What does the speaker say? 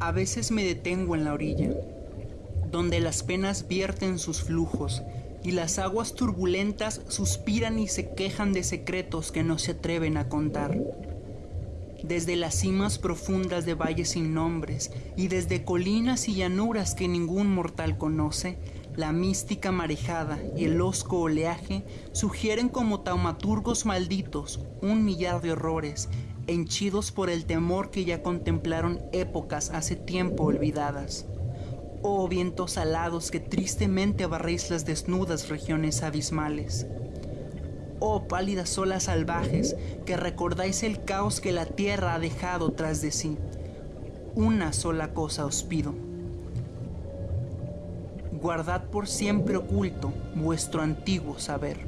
A veces me detengo en la orilla, donde las penas vierten sus flujos y las aguas turbulentas suspiran y se quejan de secretos que no se atreven a contar. Desde las cimas profundas de valles sin nombres y desde colinas y llanuras que ningún mortal conoce, la mística marejada y el osco oleaje sugieren como taumaturgos malditos un millar de horrores henchidos por el temor que ya contemplaron épocas hace tiempo olvidadas. Oh vientos alados que tristemente barréis las desnudas regiones abismales. Oh pálidas olas salvajes que recordáis el caos que la tierra ha dejado tras de sí. Una sola cosa os pido. Guardad por siempre oculto vuestro antiguo saber.